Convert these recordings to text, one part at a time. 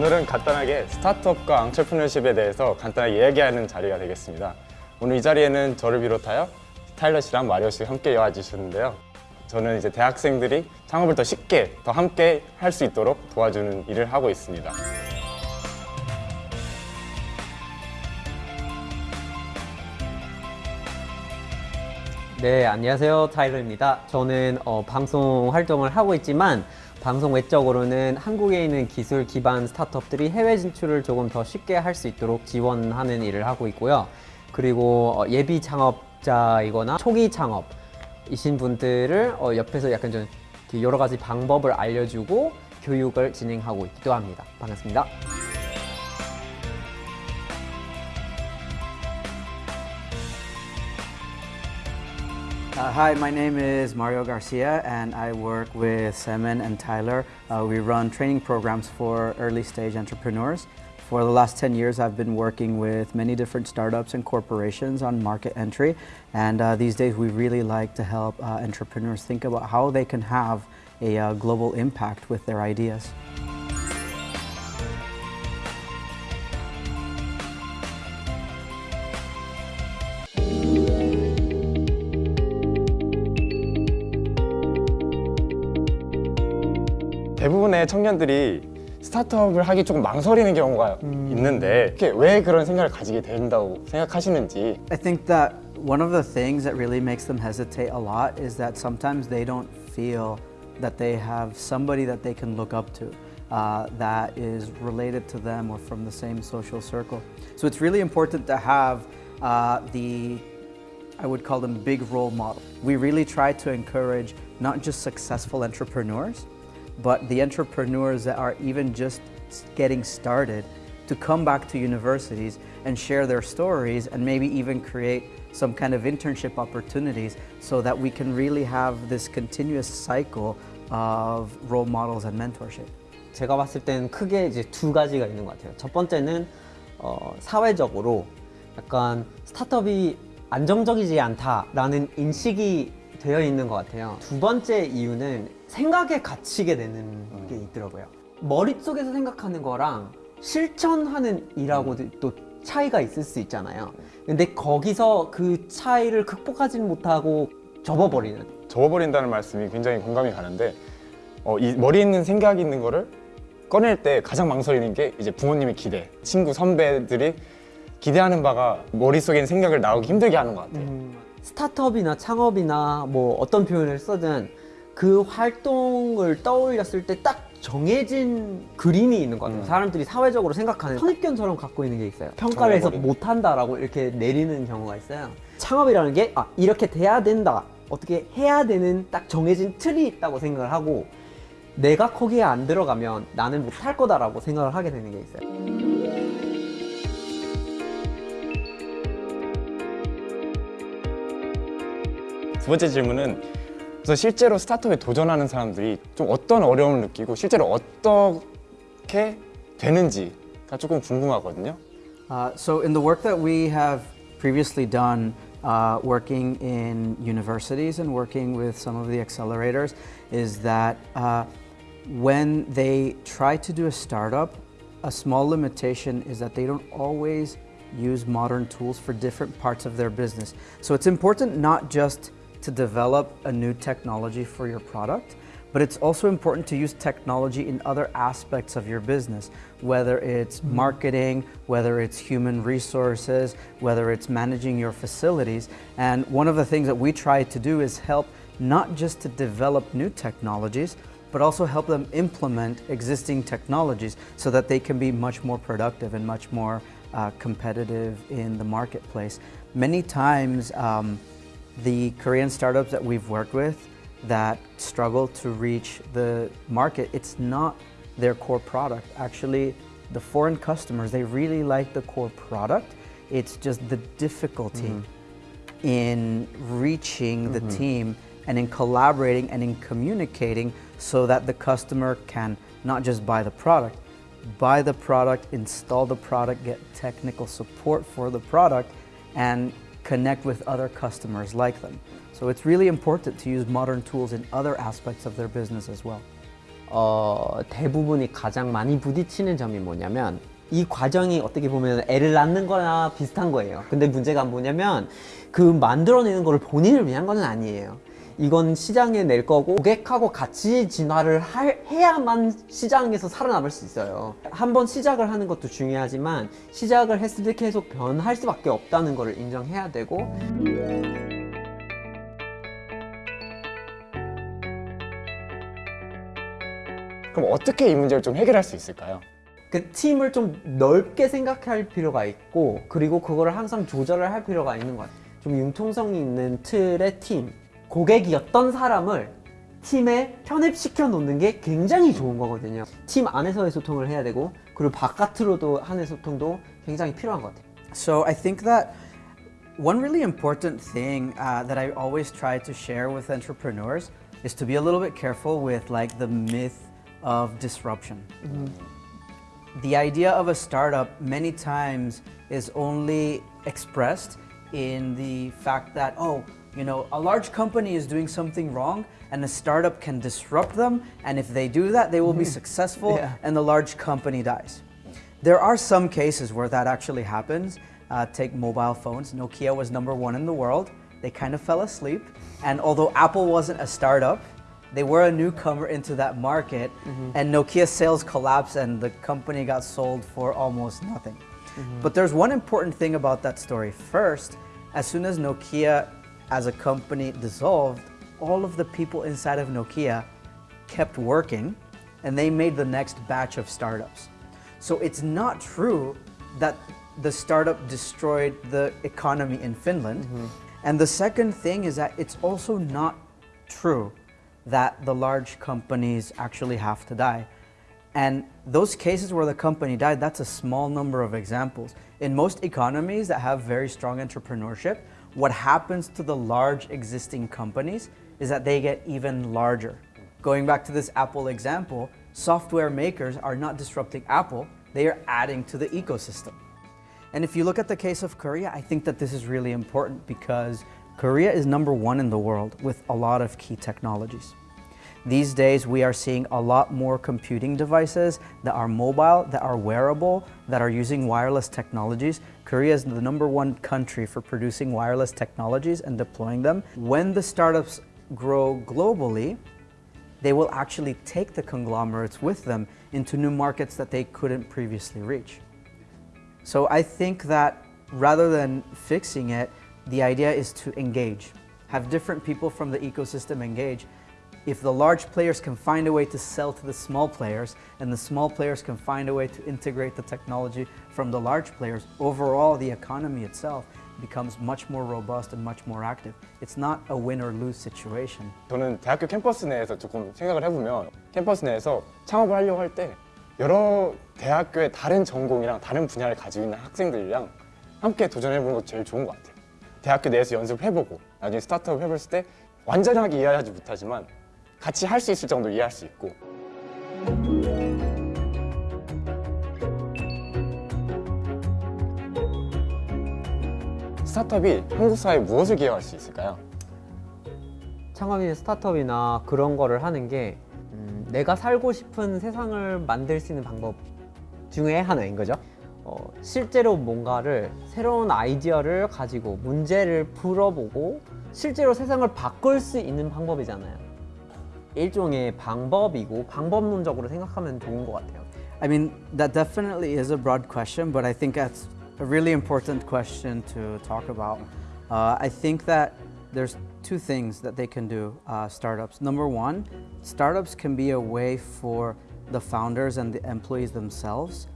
오늘은 간단하게 스타트업과 앙철프너십에 대해서 간단하게 이야기하는 자리가 되겠습니다. 오늘 이 자리에는 저를 비롯하여 타일러 씨랑 마리오 씨 함께 와 주셨는데요. 저는 이제 대학생들이 창업을 더 쉽게, 더 함께 할 수 있도록 도와주는 일을 하고 있습니다. 네, 안녕하세요. 타일러입니다. 저는 어, 방송 활동을 하고 있지만 방송 외적으로는 한국에 있는 기술 기반 스타트업들이 해외 진출을 조금 더 쉽게 할 수 있도록 지원하는 일을 하고 있고요. 그리고 어, 예비 창업자이거나 초기 창업이신 분들을 어, 옆에서 약간 좀 여러 가지 방법을 알려주고 교육을 진행하고 있기도 합니다. 반갑습니다. Uh, hi, my name is Mario Garcia, and I work with Semen and Tyler. Uh, we run training programs for early stage entrepreneurs. For the last 10 years, I've been working with many different startups and corporations on market entry. And uh, these days, we really like to help uh, entrepreneurs think about how they can have a uh, global impact with their ideas. 대부분의 청년들이 스타트업을 하기 조금 망설이는 경우가 있는데 이게 왜 그런 생각을 가지게 된다고 생각하시는지 I think that one of the things that really makes them hesitate a lot is that sometimes they don't feel that they have somebody that they can look up to uh, that is related to them or from the same social circle. So it's really important to have uh, the I would call them big role model. We really try to encourage not just successful entrepreneurs, but the entrepreneurs that are even just getting started to come back to universities and share their stories and maybe even create some kind of internship opportunities so that we can really have this continuous cycle of role models and mentorship. 제가 봤을 때는 크게 이제 두 가지가 있는 것 같아요. 첫 번째는 어, 사회적으로 약간 스타트업이 안정적이지 않다라는 인식이 되어 있는 것 같아요. 두 번째 이유는 생각에 갇히게 되는 게 있더라고요. 머릿속에서 생각하는 거랑 실천하는 일하고도 또 차이가 있을 수 있잖아요. 근데 거기서 그 차이를 극복하지 못하고 접어버리는 접어버린다는 말씀이 굉장히 공감이 가는데 어, 이 머리에 있는 생각이 있는 거를 꺼낼 때 가장 망설이는 게 이제 부모님의 기대, 친구, 선배들이 기대하는 바가 머릿속에 있는 생각을 나오기 힘들게 하는 것 같아요. 스타트업이나 창업이나 뭐 어떤 표현을 쓰든 그 활동을 떠올렸을 때 딱 정해진 그림이 있는 것 같아요. 음. 사람들이 사회적으로 생각하는 선입견처럼 갖고 있는 게 있어요. 평가를 해서. 못한다라고 이렇게 내리는 경우가 있어요. 창업이라는 게 아, 이렇게 돼야 된다. 어떻게 해야 되는 딱 정해진 틀이 있다고 생각을 하고 내가 거기에 안 들어가면 나는 못할 거다라고 생각을 하게 되는 게 있어요. 두 번째 질문은 그래서 실제로 스타트업에 도전하는 사람들이 좀 어떤 어려움을 느끼고 실제로 어떻게 되는지가 조금 궁금하거든요. Uh, so in the work that we have previously done uh, working in universities and working with some of the accelerators is that uh, when they try to do a startup, a small limitation is that they don't always use modern tools for different parts of their business. So it's important not just to develop a new technology for your product, but it's also important to use technology in other aspects of your business, whether it's marketing, whether it's human resources, whether it's managing your facilities. And one of the things that we try to do is help not just to develop new technologies, but also help them implement existing technologies so that they can be much more productive and much more uh, competitive in the marketplace. Many times, um, the Korean startups that we've worked with that struggle to reach the market, it's not their core product. Actually, the foreign customers, they really like the core product. It's just the difficulty mm-hmm. in reaching the mm-hmm. team and in collaborating and in communicating so that the customer can not just buy the product, buy the product, install the product, get technical support for the product, and connect with other customers like them. So it's really important to use modern tools in other aspects of their business as well. 어, 대부분이 가장 많이 부딪히는 점이 뭐냐면 이 과정이 어떻게 보면 애를 낳는 거나 비슷한 거예요. 근데 문제가 뭐냐면 그 만들어내는 거를 본인을 위한 건 아니에요. 이건 시장에 낼 거고 고객하고 같이 진화를 할- 해야만 시장에서 살아남을 수 있어요. 한번 시작을 하는 것도 중요하지만 시작을 했을 때 계속 변할 수밖에 없다는 것을 인정해야 되고 그럼 어떻게 이 문제를 좀 해결할 수 있을까요? 그 팀을 좀 넓게 생각할 필요가 있고 그리고 그거를 항상 조절을 할 필요가 있는 것 같아요. 좀 융통성이 있는 틀의 팀 고객이었던 사람을 팀에 편입시켜 놓는 게 굉장히 좋은 거거든요. 팀 안에서의 소통을 해야 되고 그리고 바깥으로도 하는 소통도 굉장히 필요한 것 같아요. So I think that one really important thing uh, that I always try to share with entrepreneurs is to be a little bit careful with like the myth of disruption. The idea of a startup many times is only expressed in the fact that oh, you know, a large company is doing something wrong and a startup can disrupt them and if they do that they will be successful Yeah. and the large company dies. There are some cases where that actually happens. Uh, take mobile phones. Nokia was number one in the world. They kind of fell asleep. And although Apple wasn't a startup, they were a newcomer into that market. And Nokia sales collapsed and the company got sold for almost nothing. But there's one important thing about that story. First, as soon as Nokia as a company dissolved, all of the people inside of Nokia kept working and they made the next batch of startups. So it's not true that the startup destroyed the economy in Finland. Mm-hmm. And the second thing is that it's also not true that the large companies actually have to die. And those cases where the company died, that's a small number of examples. In most economies that have very strong entrepreneurship, what happens to the large existing companies is that they get even larger. Going back to this Apple example, software makers are not disrupting Apple, they are adding to the ecosystem. And if you look at the case of Korea, I think that this is really important because Korea is number one in the world with a lot of key technologies. These days, we are seeing a lot more computing devices that are mobile, that are wearable, that are using wireless technologies. Korea is the number one country for producing wireless technologies and deploying them. When the startups grow globally, they will actually take the conglomerates with them into new markets that they couldn't previously reach. So I think that rather than fixing it, the idea is to engage. Have different people from the ecosystem engage If the large players can find a way to sell to the small players and the small players can find a way to integrate the technology from the large players, overall the economy itself becomes much more robust and much more active. It's not a win or lose situation. 저는 대학교 캠퍼스 내에서 조금 생각을 해보면 캠퍼스 내에서 창업을 하려고 할 때 여러 대학교의 다른 전공이랑 다른 분야를 가지고 있는 학생들이랑 함께 도전해보는 것도 제일 좋은 것 같아요. 대학교 내에서 연습을 해보고 나중에 스타트업 해봤을 때 완전하게 이해하지 못하지만 같이 할 수 있을 정도로 이해할 수 있고 스타트업이 한국 사회에 무엇을 기여할 수 있을까요? 창업인 스타트업이나 그런 거를 하는 게 음, 내가 살고 싶은 세상을 만들 수 있는 방법 중에 하나인 거죠. 어, 실제로 뭔가를 새로운 아이디어를 가지고 문제를 풀어보고 실제로 세상을 바꿀 수 있는 방법이잖아요. 일종의 방법이고 방법론적으로 생각하면 좋은 것 같아요. I mean, that definitely is a broad question, but I think that's a really important question to talk about. Uh, I think that there's two things that they can do, uh, startups. Number one, startups can be a way for the founders and the employees themselves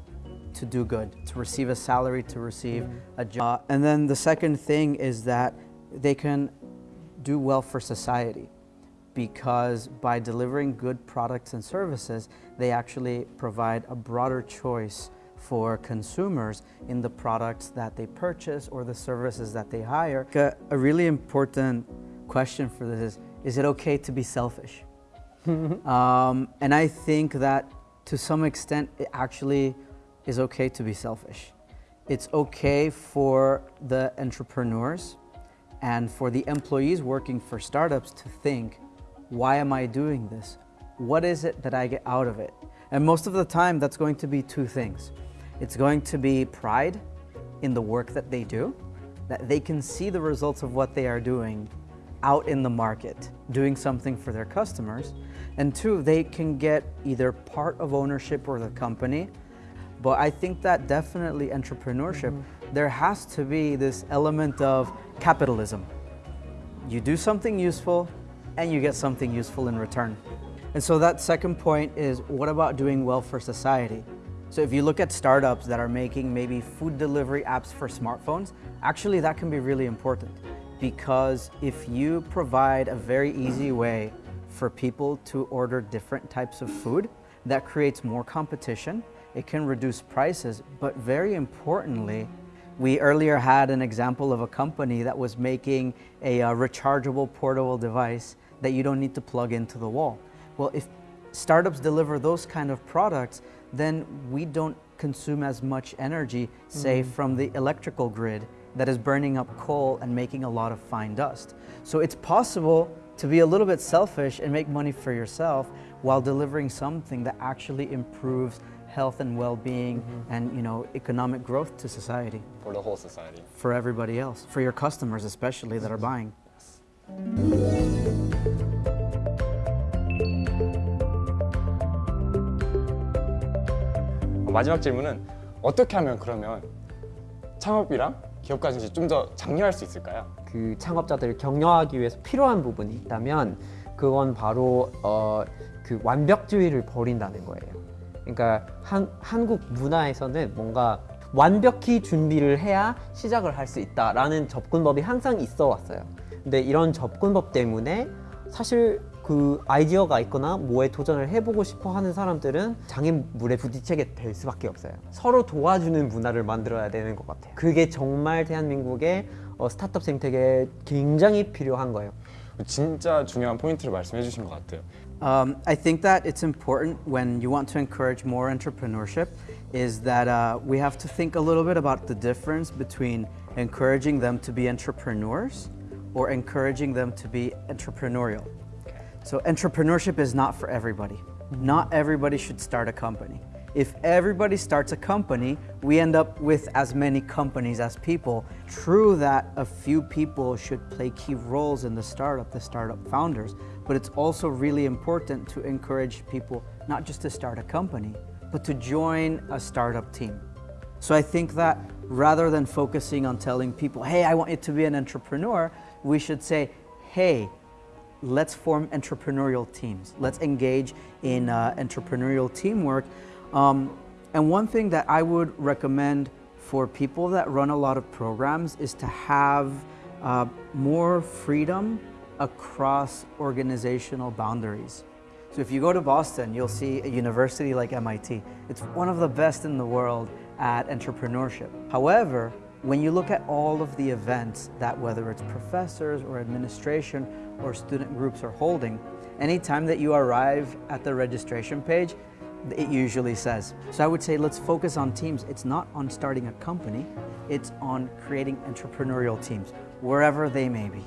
to do good, to receive a salary, to receive a job. and then the second thing is that they can do well for society because by delivering good products and services, they actually provide a broader choice for consumers in the products that they purchase or the services that they hire. A, a really important question for this is, is it okay to be selfish? um, and I think that to some extent, it actually is okay to be selfish. It's okay for the entrepreneurs and for the employees working for startups to think, why am I doing this? what is it that I get out of it? And most of the time, that's going to be two things. It's going to be pride in the work that they do, that they can see the results of what they are doing out in the market, doing something for their customers. And two, they can get either part of ownership or the company. But I think that definitely entrepreneurship, mm-hmm. there has to be this element of capitalism. You do something useful and you get something useful in return. And so that second point is what about doing well for society? So if you look at startups that are making maybe food delivery apps for smartphones, actually that can be really important because if you provide a very easy way for people to order different types of food, that creates more competition, it can reduce prices, but very importantly, we earlier had an example of a company that was making a uh, rechargeable portable device that you don't need to plug into the wall. Well, if startups deliver those kind of products, then we don't consume as much energy, say, mm-hmm. from the electrical grid that is burning up coal and making a lot of fine dust. So it's possible to be a little bit selfish and make money for yourself while delivering something that actually improves health and well-being mm-hmm. and you know economic growth to society For the whole society. for everybody else, for your customers especially that are buying. 어, 마지막 질문은 어떻게 하면 그러면 창업이랑 기업 가진시 좀 더 장려할 수 있을까요? 그 창업자들을 격려하기 위해서 필요한 부분이 있다면 그건 바로 어, 그 완벽주의를 버린다는 거예요. 그러니까 한, 한국 문화에서는 뭔가 완벽히 준비를 해야 시작을 할 수 있다라는 접근법이 항상 있어 왔어요. 근데 이런 접근법 때문에 사실 그 아이디어가 있거나 뭐에 도전을 해보고 싶어 하는 사람들은 장애물에 부딪히게 될 수밖에 없어요. 서로 도와주는 문화를 만들어야 되는 것 같아요. 그게 정말 대한민국의 어, 스타트업 생태계에 굉장히 필요한 거예요. 진짜 중요한 포인트를 말씀해 주신 것 같아요. Um, I think that it's important when you want to encourage more entrepreneurship is that uh, we have to think a little bit about the difference between encouraging them to be entrepreneurs or encouraging them to be entrepreneurial. So entrepreneurship is not for everybody. Not everybody should start a company. If everybody starts a company, we end up with as many companies as people. True that a few people should play key roles in the startup, the startup founders, but it's also really important to encourage people not just to start a company, but to join a startup team. So I think that rather than focusing on telling people, hey, I want you to be an entrepreneur, we should say, hey, let's form entrepreneurial teams. Let's engage in uh, entrepreneurial teamwork. Um, and one thing that I would recommend for people that run a lot of programs is to have uh, more freedom across organizational boundaries. So if you go to Boston, you'll see a university like MIT. It's one of the best in the world at entrepreneurship. However, when you look at all of the events that whether it's professors or administration or student groups are holding, anytime that you arrive at the registration page, it usually says. So I would say let's focus on teams. It's not on starting a company, it's on creating entrepreneurial teams, wherever they may be.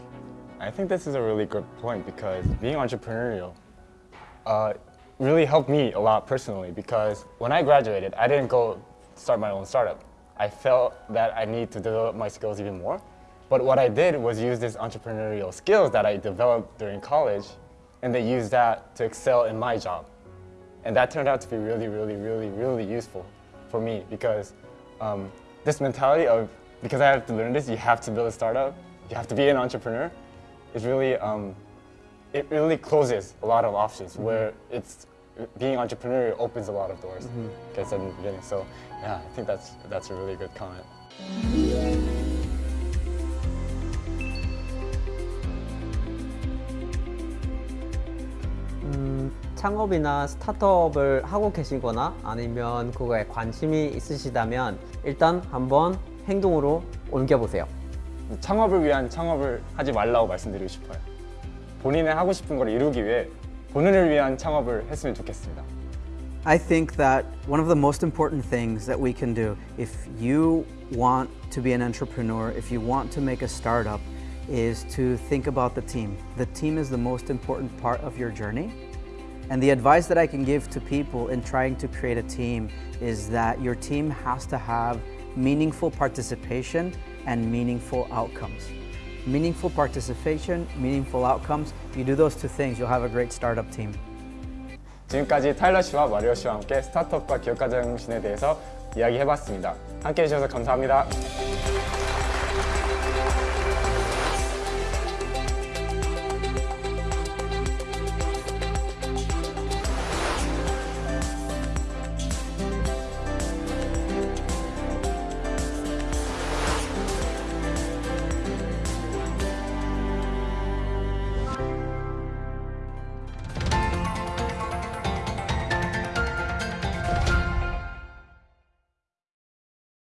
I think this is a really good point because being entrepreneurial uh, really helped me a lot personally because when I graduated, I didn't go start my own startup. I felt that I need to develop my skills even more. But what I did was use these entrepreneurial skills that I developed during college and then use that to excel in my job. And that turned out to be really, really, really, really useful for me because um, this mentality of because I have to learn this, you have to build a startup, you have to be an entrepreneur, is really um, it really closes a lot of options where it's being entrepreneurial opens a lot of doors. Like I said in the beginning. So yeah, I think that's that's a really good comment. 음, 창업이나 스타트업을 하고 계시거나 아니면 그거에 관심이 있으시다면 일단 한번 행동으로 옮겨보세요. 창업을 위한 창업을 하지 말라고 말씀드리고 싶어요. 본인의 하고 싶은 걸 이루기 위해 본인을 위한 창업을 했으면 좋겠습니다. I think that one of the most important things that we can do if you want to be an entrepreneur, if you want to make a startup, is to think about the team. The team is the most important part of your journey. And the advice that I can give to people in trying to create a team is that your team has to have meaningful participation and meaningful outcomes. Meaningful participation, meaningful outcomes. You do those two things, you'll have a great startup team. 지금까지 타일러 씨와 마리오 씨와 함께 스타트업과 기업가 정신에 대해서 이야기해봤습니다. 함께 해 주셔서 감사합니다.